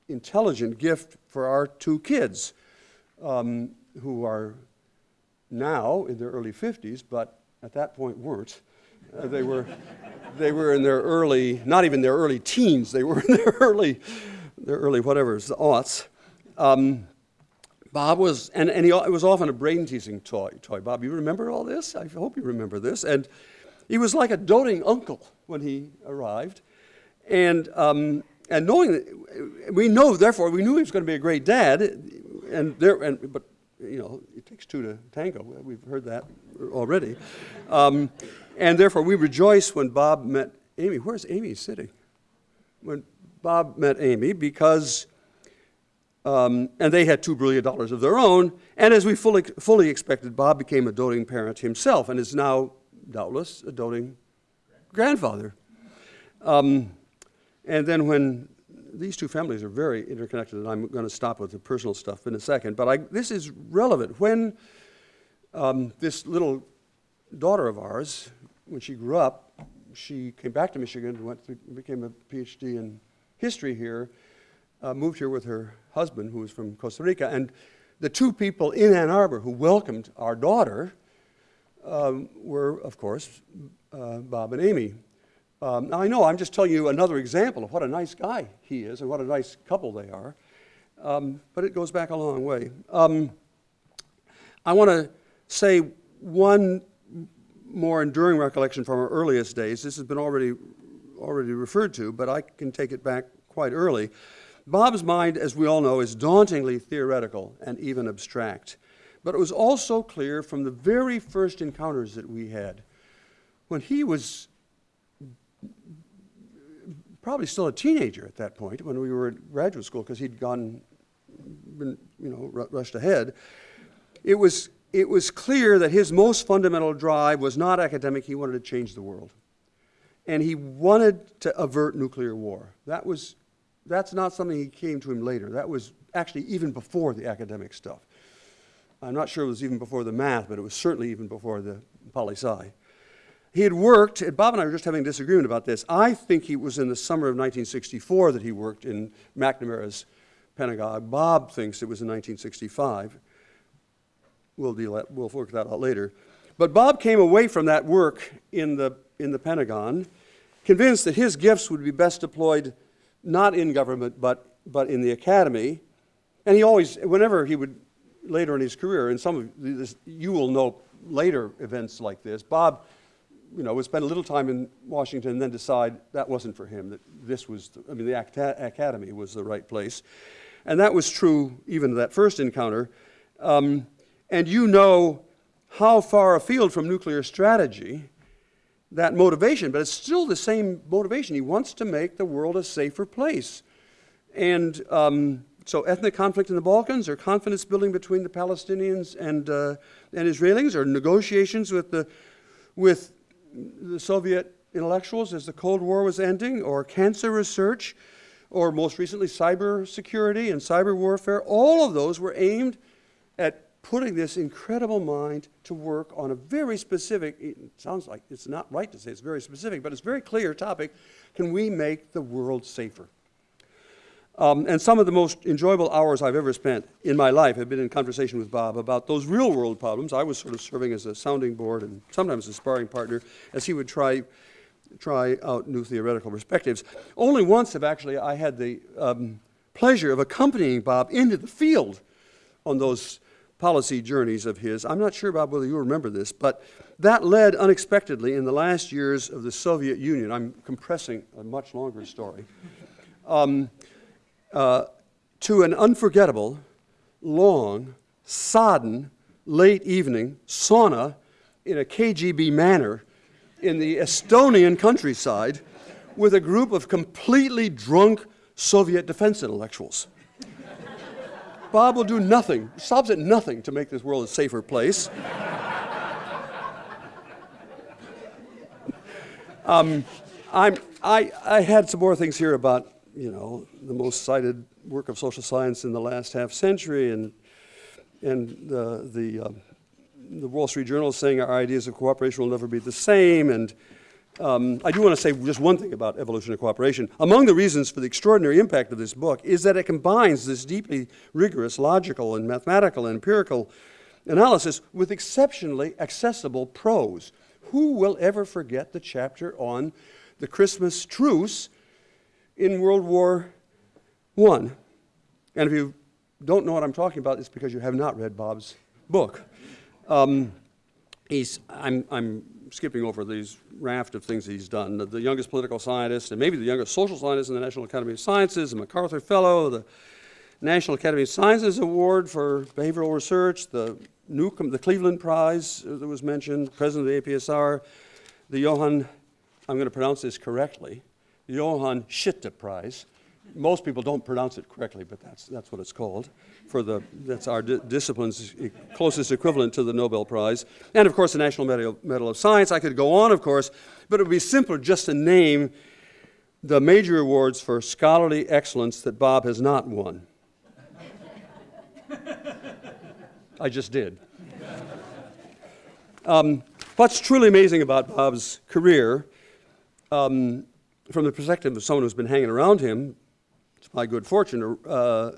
intelligent gift for our two kids, um, who are now in their early 50s, but at that point weren't. Uh, they, were, they were in their early, not even their early teens, they were in their early, their early whatever, it's the aughts. Um, Bob was, and, and he, it was often a brain teasing toy, toy. Bob, you remember all this? I hope you remember this. And he was like a doting uncle when he arrived. And, um, and knowing that, we know, therefore, we knew he was going to be a great dad. And there, and, but, you know, it takes two to tango. We've heard that already. Um, and therefore, we rejoice when Bob met Amy. Where's Amy sitting? When Bob met Amy, because um, and they had two brilliant dollars of their own. And as we fully, fully expected, Bob became a doting parent himself and is now, doubtless, a doting grandfather. Um, and then when these two families are very interconnected, and I'm going to stop with the personal stuff in a second, but I, this is relevant. When um, this little daughter of ours, when she grew up, she came back to Michigan, went to, became a PhD in history here, uh, moved here with her husband, who was from Costa Rica, and the two people in Ann Arbor who welcomed our daughter um, were, of course, uh, Bob and Amy. Um, now, I know I'm just telling you another example of what a nice guy he is and what a nice couple they are, um, but it goes back a long way. Um, I want to say one more enduring recollection from our earliest days. This has been already, already referred to, but I can take it back quite early. Bob's mind, as we all know, is dauntingly theoretical and even abstract. But it was also clear from the very first encounters that we had, when he was probably still a teenager at that point, when we were at graduate school, because he'd gone, been, you know, rushed ahead, it was, it was clear that his most fundamental drive was not academic, he wanted to change the world. And he wanted to avert nuclear war. That was that's not something he came to him later. That was actually even before the academic stuff. I'm not sure it was even before the math, but it was certainly even before the poli sci. He had worked, Bob and I were just having a disagreement about this. I think it was in the summer of 1964 that he worked in McNamara's Pentagon. Bob thinks it was in 1965. We'll, deal we'll work that out later. But Bob came away from that work in the, in the Pentagon convinced that his gifts would be best deployed not in government, but, but in the academy. And he always, whenever he would, later in his career, and some of this, you will know later events like this, Bob you know, would spend a little time in Washington and then decide that wasn't for him, that this was, the, I mean, the academy was the right place. And that was true even that first encounter. Um, and you know how far afield from nuclear strategy that motivation, but it's still the same motivation. He wants to make the world a safer place. And um, so, ethnic conflict in the Balkans, or confidence building between the Palestinians and, uh, and Israelis, or negotiations with the, with the Soviet intellectuals as the Cold War was ending, or cancer research, or most recently, cyber security and cyber warfare. All of those were aimed at putting this incredible mind to work on a very specific, it sounds like it's not right to say it's very specific, but it's very clear topic. Can we make the world safer? Um, and some of the most enjoyable hours I've ever spent in my life have been in conversation with Bob about those real world problems. I was sort of serving as a sounding board and sometimes a sparring partner as he would try, try out new theoretical perspectives. Only once have actually I had the um, pleasure of accompanying Bob into the field on those policy journeys of his. I'm not sure, Bob, whether you remember this, but that led unexpectedly in the last years of the Soviet Union. I'm compressing a much longer story. Um, uh, to an unforgettable, long, sodden, late evening sauna in a KGB manor in the Estonian countryside with a group of completely drunk Soviet defense intellectuals. Bob will do nothing, stops at nothing to make this world a safer place. um, I'm, I, I had some more things here about you know, the most cited work of social science in the last half century, and, and the, the, uh, the Wall Street Journal saying our ideas of cooperation will never be the same. And um, I do want to say just one thing about evolution of cooperation. Among the reasons for the extraordinary impact of this book is that it combines this deeply rigorous, logical, and mathematical and empirical analysis with exceptionally accessible prose. Who will ever forget the chapter on the Christmas truce in World War I. And if you don't know what I'm talking about, it's because you have not read Bob's book. Um, he's, I'm, I'm skipping over these raft of things he's done. The, the, youngest political scientist, and maybe the youngest social scientist in the National Academy of Sciences, a MacArthur Fellow, the National Academy of Sciences Award for Behavioral Research, the Newcomb, the Cleveland Prize that was mentioned, president of the APSA, the Johann, I'm going to pronounce this correctly, Johan Skytte Prize. Most people don't pronounce it correctly, but that's, that's what it's called. For the, that's our di discipline's closest equivalent to the Nobel Prize. And of course, the National Medal, Medal of Science. I could go on, of course, but it would be simpler just to name the major awards for scholarly excellence that Bob has not won. I just did. Um, what's truly amazing about Bob's career um, from the perspective of someone who's been hanging around him, it's my good fortune, uh,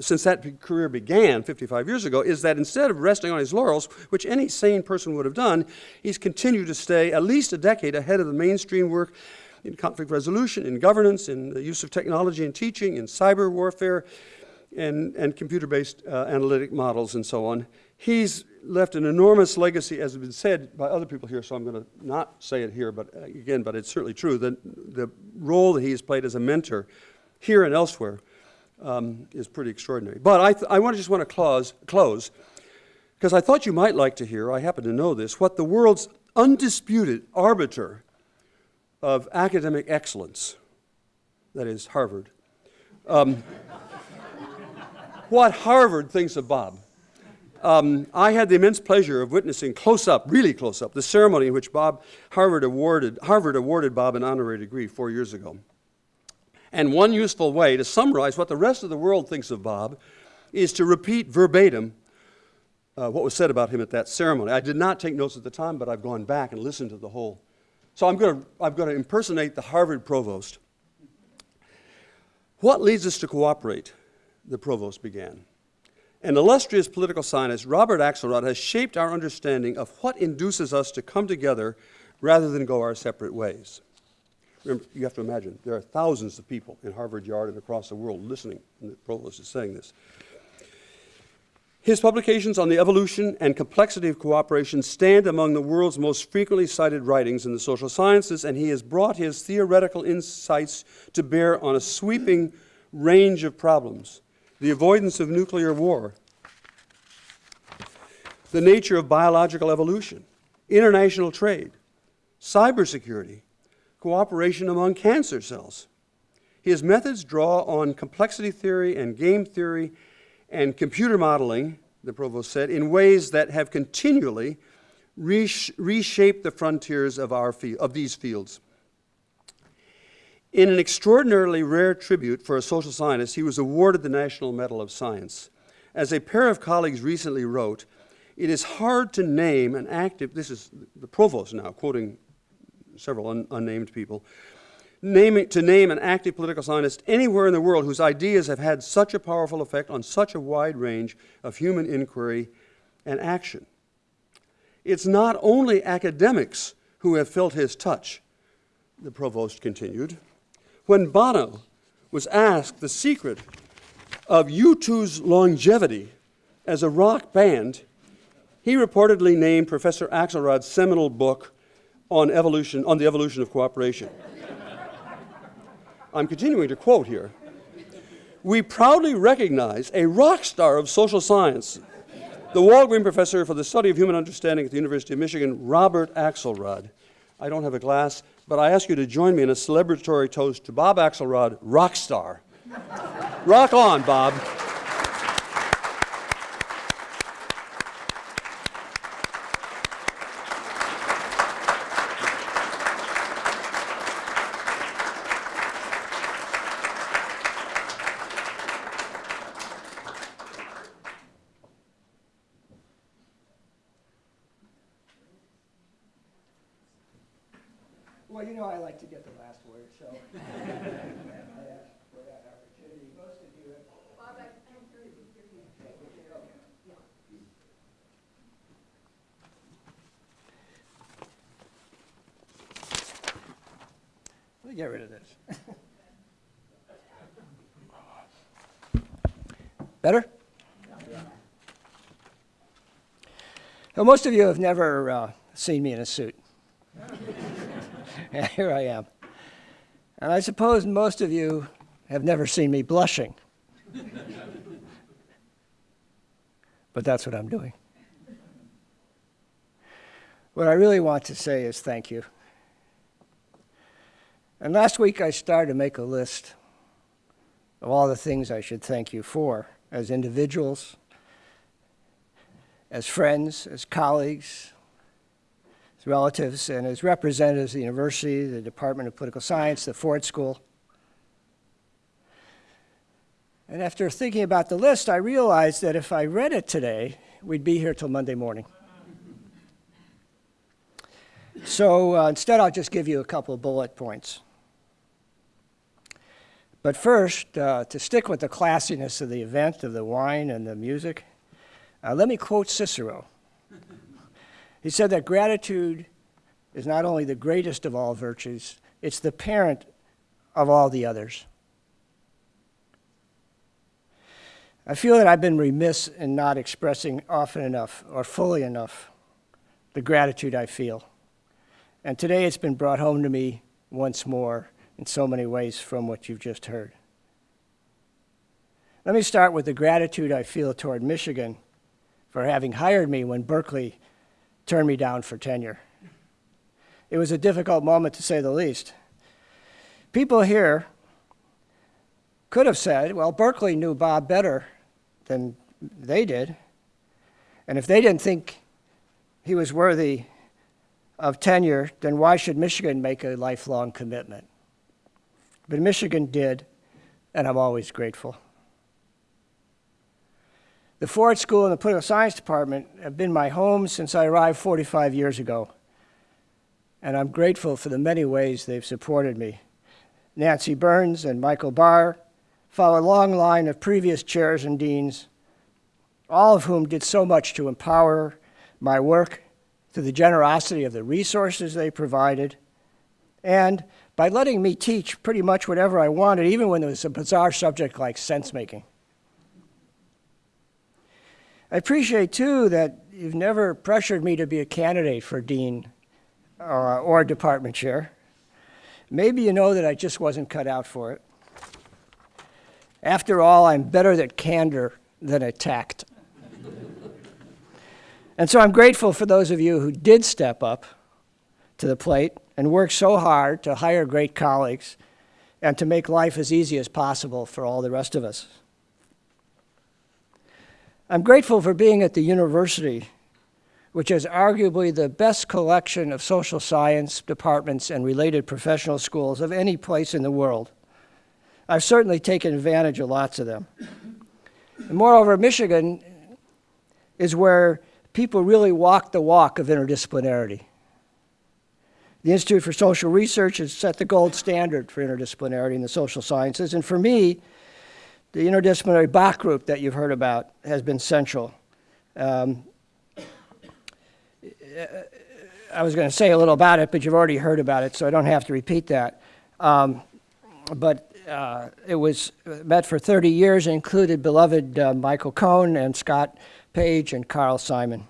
since that career began 55 years ago, is that instead of resting on his laurels, which any sane person would have done, he's continued to stay at least a decade ahead of the mainstream work in conflict resolution, in governance, in the use of technology in teaching, in cyber warfare, and, and computer-based uh, analytic models and so on. He's left an enormous legacy, as has been said by other people here, so I'm going to not say it here, but uh, again, but it's certainly true. that the role that he's played as a mentor here and elsewhere um, is pretty extraordinary. But I, I want to just want to close, close, because I thought you might like to hear, I happen to know this, what the world's undisputed arbiter of academic excellence, that is Harvard, um, what Harvard thinks of Bob. Um, I had the immense pleasure of witnessing close up, really close up, the ceremony in which Bob Harvard awarded, Harvard awarded Bob an honorary degree four years ago. And one useful way to summarize what the rest of the world thinks of Bob is to repeat verbatim uh, what was said about him at that ceremony. I did not take notes at the time, but I've gone back and listened to the whole. So I'm going to, I'm going to impersonate the Harvard provost. What leads us to cooperate? The provost began. An illustrious political scientist, Robert Axelrod, has shaped our understanding of what induces us to come together rather than go our separate ways. Remember, you have to imagine, there are thousands of people in Harvard Yard and across the world listening, and the provost is saying this. His publications on the evolution and complexity of cooperation stand among the world's most frequently cited writings in the social sciences, and he has brought his theoretical insights to bear on a sweeping range of problems the avoidance of nuclear war, the nature of biological evolution, international trade, cybersecurity, cooperation among cancer cells. His methods draw on complexity theory and game theory and computer modeling, the provost said, in ways that have continually resh- reshaped the frontiers of, our of these fields. In an extraordinarily rare tribute for a social scientist, he was awarded the National Medal of Science. As a pair of colleagues recently wrote, it is hard to name an active, this is the provost now, quoting several un, unnamed people, to name an active political scientist anywhere in the world whose ideas have had such a powerful effect on such a wide range of human inquiry and action. It's not only academics who have felt his touch, the provost continued. When Bono was asked the secret of U2's longevity as a rock band, he reportedly named Professor Axelrod's seminal book on evolution, on the evolution of cooperation. I'm continuing to quote here. We proudly recognize a rock star of social science, the Walgreen Professor for the Study of Human Understanding at the University of Michigan, Robert Axelrod. I don't have a glass, but I ask you to join me in a celebratory toast to Bob Axelrod, rock star. rock on, Bob. Well, you know I like to get the last word, so. I ask for that opportunity. Most of you have. Let me get rid of this. Better? Most of you have never uh, seen me in a suit. Here I am. And I suppose most of you have never seen me blushing. but that's what I'm doing. What I really want to say is thank you. And last week I started to make a list of all the things I should thank you for as individuals, as friends, as colleagues, as relatives, and as representatives of the university, the Department of Political Science, the Ford School. And after thinking about the list, I realized that if I read it today, we'd be here till Monday morning. So uh, instead, I'll just give you a couple of bullet points. But first, uh, to stick with the classiness of the event, of the wine and the music, uh, let me quote Cicero. He said that gratitude is not only the greatest of all virtues, it's the parent of all the others. I feel that I've been remiss in not expressing often enough or fully enough the gratitude I feel. And today it's been brought home to me once more in so many ways from what you've just heard. Let me start with the gratitude I feel toward Michigan for having hired me when Berkeley turned me down for tenure. It was a difficult moment to say the least. People here could have said, well, Berkeley knew Bob better than they did. And if they didn't think he was worthy of tenure, then why should Michigan make a lifelong commitment? But Michigan did, and I'm always grateful. The Ford School and the Political Science Department have been my home since I arrived 45 years ago, and I'm grateful for the many ways they've supported me. Nancy Burns and Michael Barr follow a long line of previous chairs and deans, all of whom did so much to empower my work through the generosity of the resources they provided, and by letting me teach pretty much whatever I wanted, even when it was a bizarre subject like sense making. I appreciate, too, that you've never pressured me to be a candidate for dean uh, or department chair. Maybe you know that I just wasn't cut out for it. After all, I'm better at candor than at tact. and so I'm grateful for those of you who did step up to the plate and work so hard to hire great colleagues and to make life as easy as possible for all the rest of us. I'm grateful for being at the university, which is arguably the best collection of social science departments and related professional schools of any place in the world. I've certainly taken advantage of lots of them. And moreover, Michigan is where people really walk the walk of interdisciplinarity. The Institute for Social Research has set the gold standard for interdisciplinarity in the social sciences, and for me, the interdisciplinary Bach group that you've heard about has been central. Um, I was going to say a little about it, but you've already heard about it, so I don't have to repeat that. Um, but uh, it was met for 30 years and included beloved uh, Michael Cohen and Scott Page and Carl Simon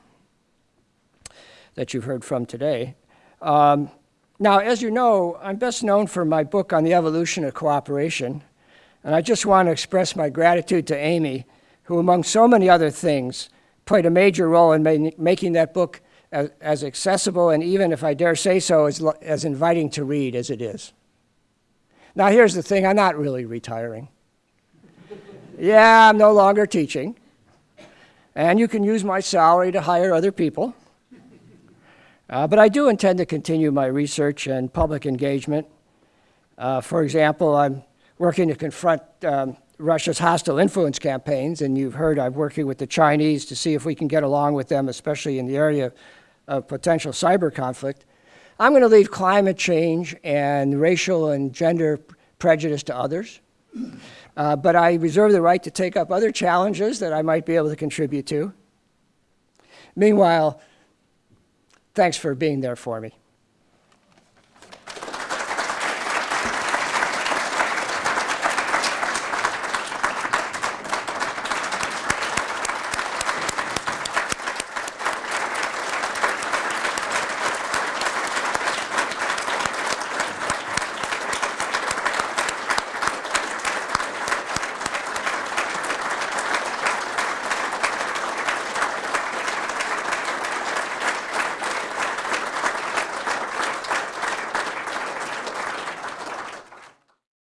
that you've heard from today. Um, now, as you know, I'm best known for my book on the evolution of cooperation, and I just want to express my gratitude to Amy, who, among so many other things, played a major role in ma making that book as, as, accessible and even, if I dare say so, as, as inviting to read as it is. Now, here's the thing I'm not really retiring. yeah, I'm no longer teaching, and you can use my salary to hire other people. Uh, but I do intend to continue my research and public engagement. Uh, for example, I'm working to confront um, Russia's hostile influence campaigns, and you've heard I'm working with the Chinese to see if we can get along with them, especially in the area of potential cyber conflict. I'm going to leave climate change and racial and gender prejudice to others. Uh, but I reserve the right to take up other challenges that I might be able to contribute to. Meanwhile, thanks for being there for me.